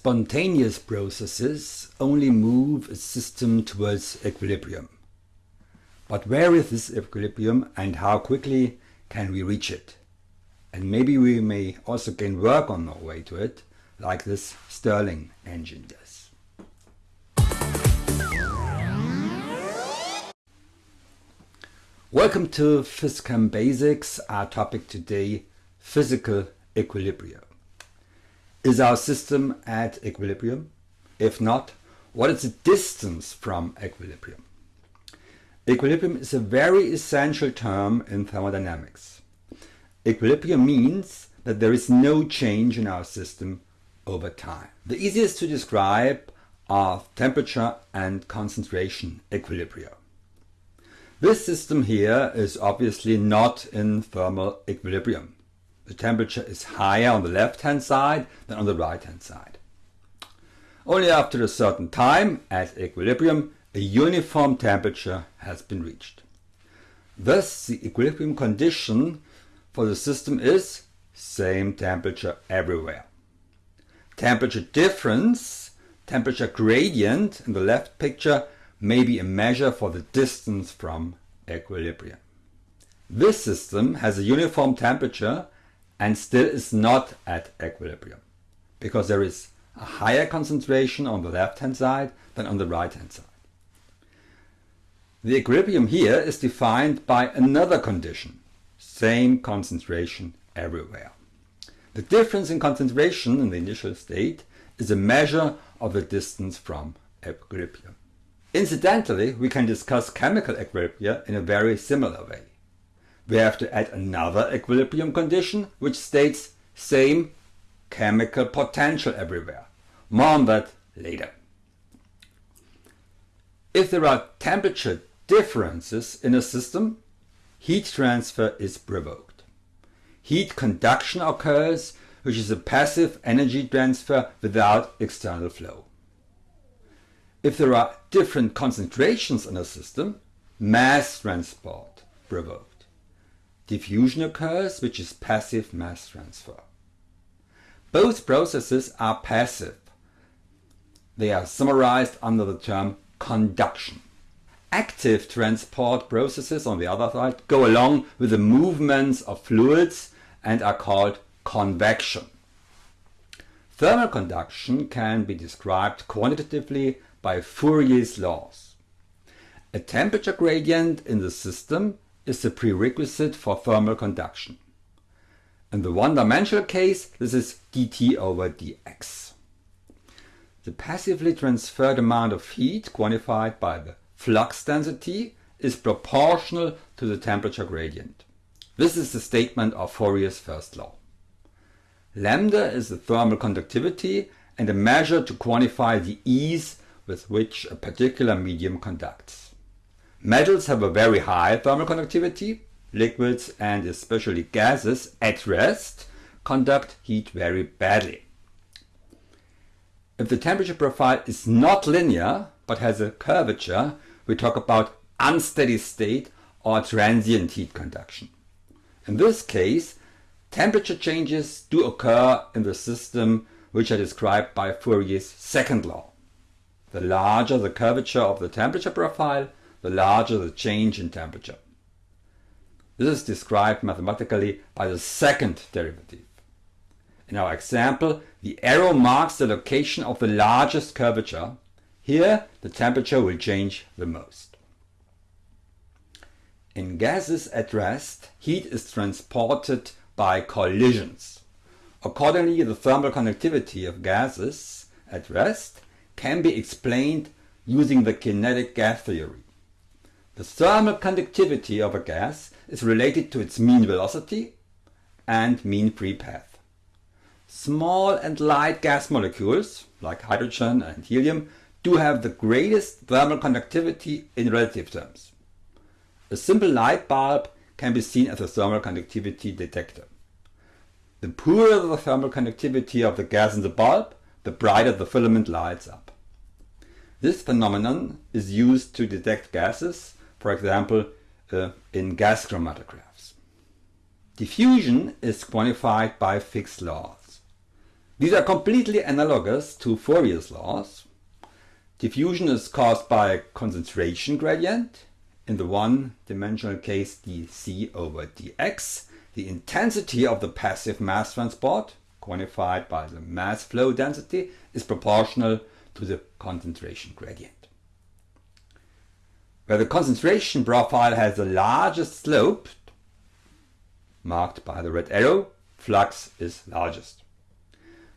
Spontaneous processes only move a system towards equilibrium. But where is this equilibrium and how quickly can we reach it? And maybe we may also gain work on our way to it, like this Stirling engine does. Welcome to PhysChem Basics, our topic today, physical equilibrium. Is our system at equilibrium? If not, what is the distance from equilibrium? Equilibrium is a very essential term in thermodynamics. Equilibrium means that there is no change in our system over time. The easiest to describe are temperature and concentration equilibria. This system here is obviously not in thermal equilibrium the temperature is higher on the left hand side than on the right hand side. Only after a certain time, at equilibrium, a uniform temperature has been reached. Thus, the equilibrium condition for the system is same temperature everywhere. Temperature difference, temperature gradient in the left picture may be a measure for the distance from equilibrium. This system has a uniform temperature and still is not at equilibrium because there is a higher concentration on the left hand side than on the right hand side. The equilibrium here is defined by another condition, same concentration everywhere. The difference in concentration in the initial state is a measure of the distance from equilibrium. Incidentally, we can discuss chemical equilibria in a very similar way we have to add another equilibrium condition which states same chemical potential everywhere. More on that later. If there are temperature differences in a system, heat transfer is provoked. Heat conduction occurs, which is a passive energy transfer without external flow. If there are different concentrations in a system, mass transport provoked. Diffusion occurs, which is passive mass transfer. Both processes are passive. They are summarized under the term conduction. Active transport processes, on the other side, go along with the movements of fluids and are called convection. Thermal conduction can be described quantitatively by Fourier's laws. A temperature gradient in the system is the prerequisite for thermal conduction. In the one-dimensional case, this is dt over dx. The passively transferred amount of heat, quantified by the flux density, is proportional to the temperature gradient. This is the statement of Fourier's first law. Lambda is the thermal conductivity and a measure to quantify the ease with which a particular medium conducts. Metals have a very high thermal conductivity. Liquids and especially gases at rest conduct heat very badly. If the temperature profile is not linear but has a curvature, we talk about unsteady state or transient heat conduction. In this case, temperature changes do occur in the system which are described by Fourier's second law. The larger the curvature of the temperature profile, the larger the change in temperature. This is described mathematically by the second derivative. In our example, the arrow marks the location of the largest curvature. Here, the temperature will change the most. In gases at rest, heat is transported by collisions. Accordingly, the thermal conductivity of gases at rest can be explained using the kinetic gas theory. The thermal conductivity of a gas is related to its mean velocity and mean free path. Small and light gas molecules, like hydrogen and helium, do have the greatest thermal conductivity in relative terms. A simple light bulb can be seen as a thermal conductivity detector. The poorer the thermal conductivity of the gas in the bulb, the brighter the filament lights up. This phenomenon is used to detect gases for example, uh, in gas chromatographs. Diffusion is quantified by Fick's laws. These are completely analogous to Fourier's laws. Diffusion is caused by a concentration gradient, in the one-dimensional case dc over dx, the intensity of the passive mass transport, quantified by the mass flow density, is proportional to the concentration gradient. Where the concentration profile has the largest slope, marked by the red arrow, flux is largest.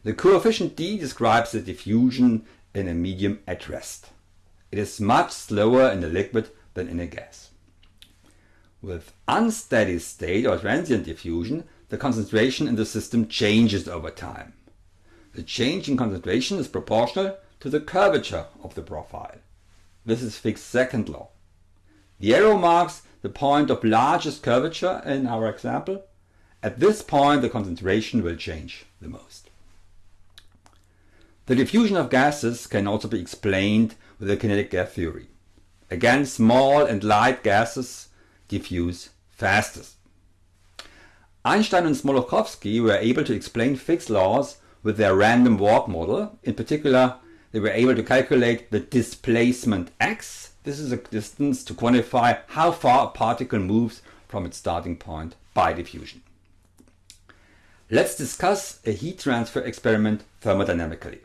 The coefficient d describes the diffusion in a medium at rest. It is much slower in a liquid than in a gas. With unsteady state or transient diffusion, the concentration in the system changes over time. The change in concentration is proportional to the curvature of the profile. This is Fick's second law. The arrow marks the point of largest curvature in our example. At this point the concentration will change the most. The diffusion of gases can also be explained with the kinetic gas theory. Again, small and light gases diffuse fastest. Einstein and Smoluchowski were able to explain Fick's laws with their random walk model. In particular, they were able to calculate the displacement x. This is a distance to quantify how far a particle moves from its starting point by diffusion. Let's discuss a heat transfer experiment thermodynamically.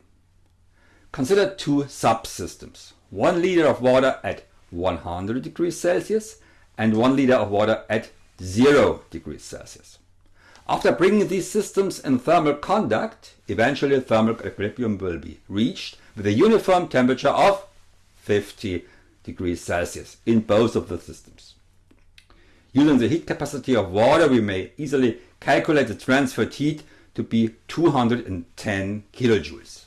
Consider two subsystems. 1 liter of water at 100 degrees Celsius and 1 liter of water at 0 degrees Celsius. After bringing these systems in thermal contact, eventually thermal equilibrium will be reached with a uniform temperature of 50 degrees Celsius in both of the systems. Using the heat capacity of water, we may easily calculate the transferred heat to be 210 kilojoules.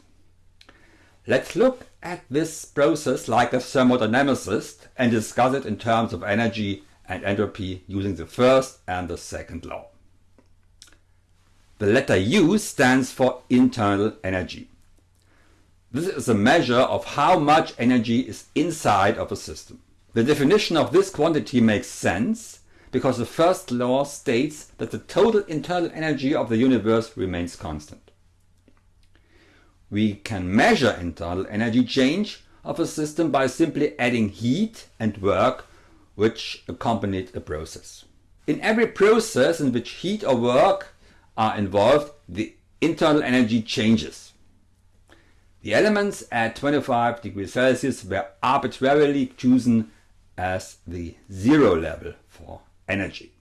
Let's look at this process like a thermodynamicist and discuss it in terms of energy and entropy using the first and the second law. The letter U stands for internal energy. This is a measure of how much energy is inside of a system. The definition of this quantity makes sense because the first law states that the total internal energy of the universe remains constant. We can measure internal energy change of a system by simply adding heat and work which accompanied a process. In every process in which heat or work are involved, the internal energy changes. The elements at 25 degrees Celsius were arbitrarily chosen as the zero level for energy.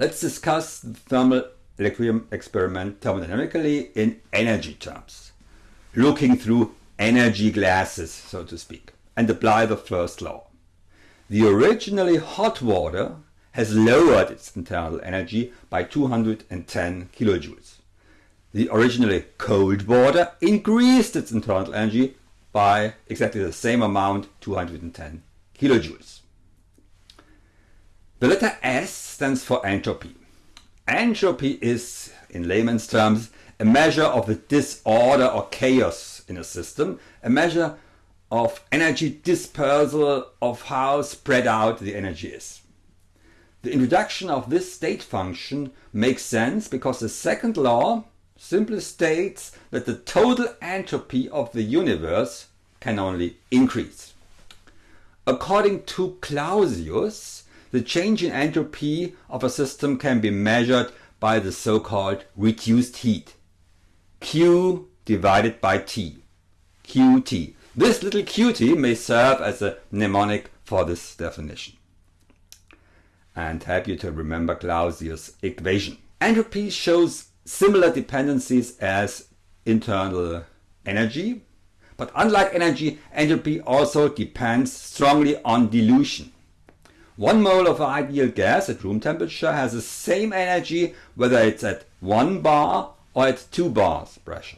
Let's discuss the thermal equilibrium experiment thermodynamically in energy terms, looking through energy glasses, so to speak, and apply the first law. The originally hot water has lowered its internal energy by 210 kilojoules. The originally cold water increased its internal energy by exactly the same amount, 210 kilojoules. The letter S stands for entropy. Entropy is, in layman's terms, a measure of the disorder or chaos in a system, a measure of energy dispersal of how spread out the energy is. The introduction of this state function makes sense because the second law simply states that the total entropy of the universe can only increase. According to Clausius, the change in entropy of a system can be measured by the so-called reduced heat. Q divided by T. Qt. This little qt may serve as a mnemonic for this definition and help you to remember Clausius' equation. Entropy shows similar dependencies as internal energy, but unlike energy, entropy also depends strongly on dilution. One mole of ideal gas at room temperature has the same energy whether it's at 1 bar or at 2 bars pressure.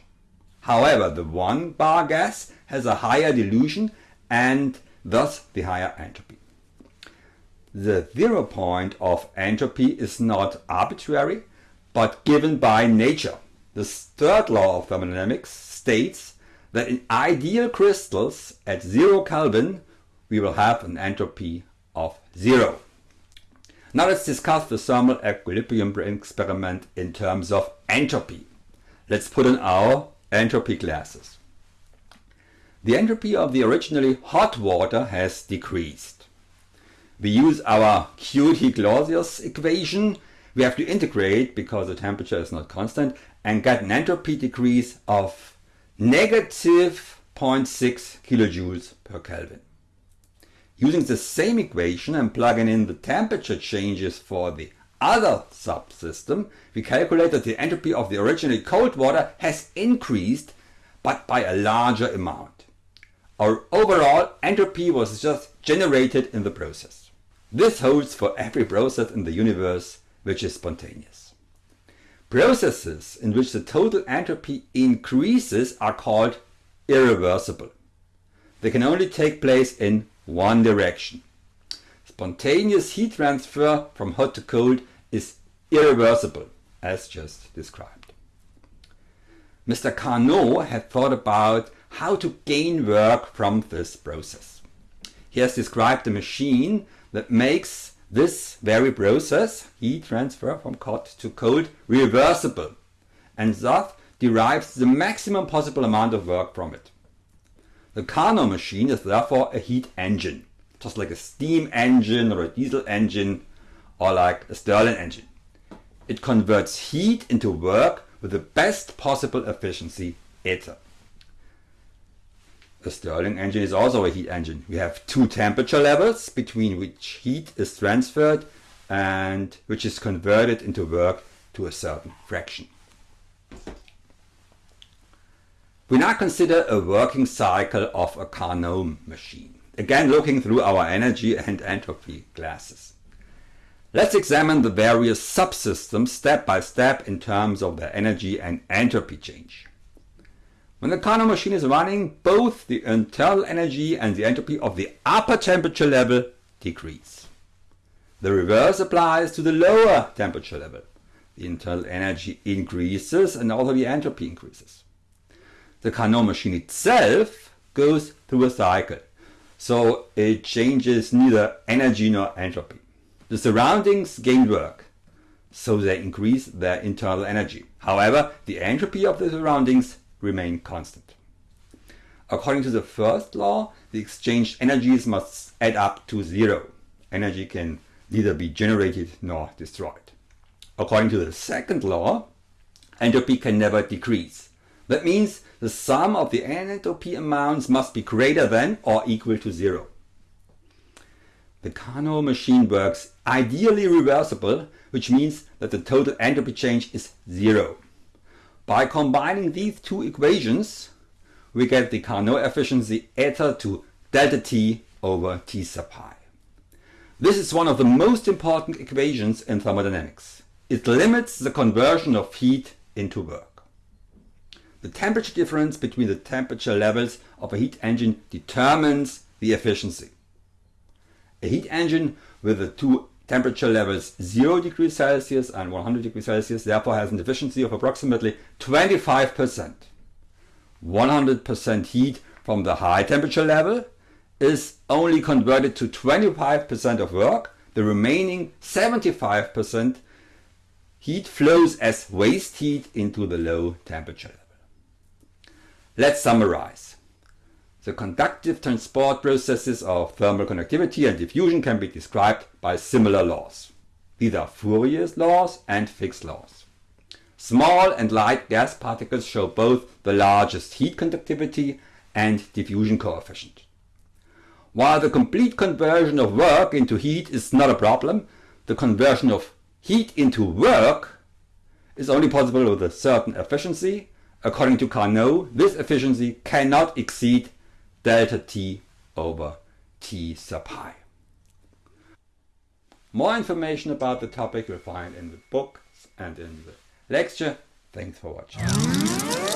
However, the 1 bar gas has a higher dilution and thus the higher entropy. The zero point of entropy is not arbitrary but given by nature. The third law of thermodynamics states that in ideal crystals at 0 Kelvin we will have an entropy of zero. Now let's discuss the thermal equilibrium experiment in terms of entropy. let's put on our entropy glasses. The entropy of the originally hot water has decreased. We use our Curie-Clausius equation. We have to integrate because the temperature is not constant and get an entropy decrease of negative 0.6 kilojoules per Kelvin. Using the same equation and plugging in the temperature changes for the other subsystem, we calculate that the entropy of the originally cold water has increased, but by a larger amount. Our overall entropy was just generated in the process. This holds for every process in the universe which is spontaneous. Processes in which the total entropy increases are called irreversible. They can only take place in one direction. Spontaneous heat transfer from hot to cold is irreversible, as just described. Mr. Carnot had thought about how to gain work from this process. He has described a machine that makes this very process, heat transfer from hot to cold, reversible and thus derives the maximum possible amount of work from it. The Carnot machine is therefore a heat engine, just like a steam engine or a diesel engine or like a Stirling engine. It converts heat into work with the best possible efficiency eta. A Stirling engine is also a heat engine. We have two temperature levels between which heat is transferred and which is converted into work to a certain fraction. We now consider a working cycle of a Carnot machine, again looking through our energy and entropy glasses. Let's examine the various subsystems step by step in terms of their energy and entropy change. When the Carnot machine is running, both the internal energy and the entropy of the upper temperature level decrease. The reverse applies to the lower temperature level. The internal energy increases and also the entropy increases the Carnot machine itself goes through a cycle. So it changes neither energy nor entropy. The surroundings gain work, so they increase their internal energy. However, the entropy of the surroundings remain constant. According to the first law, the exchanged energies must add up to zero. Energy can neither be generated nor destroyed. According to the second law, entropy can never decrease. That means the sum of the entropy amounts must be greater than or equal to zero. The Carnot machine works ideally reversible, which means that the total entropy change is zero. By combining these two equations, we get the Carnot efficiency eta to delta T over T sub i. This is one of the most important equations in thermodynamics. It limits the conversion of heat into work. The temperature difference between the temperature levels of a heat engine determines the efficiency. A heat engine with the two temperature levels 0 degrees Celsius and 100 degrees Celsius therefore has an efficiency of approximately 25%. 100% heat from the high temperature level is only converted to 25% of work. The remaining 75% heat flows as waste heat into the low temperature level. Let's summarize. The conductive transport processes of thermal conductivity and diffusion can be described by similar laws. These are Fourier's laws and Fick's laws. Small and light gas particles show both the largest heat conductivity and diffusion coefficient. While the complete conversion of work into heat is not a problem, the conversion of heat into work is only possible with a certain efficiency According to Carnot, this efficiency cannot exceed delta T over T sub i. More information about the topic you'll find in the books and in the lecture. Thanks for watching.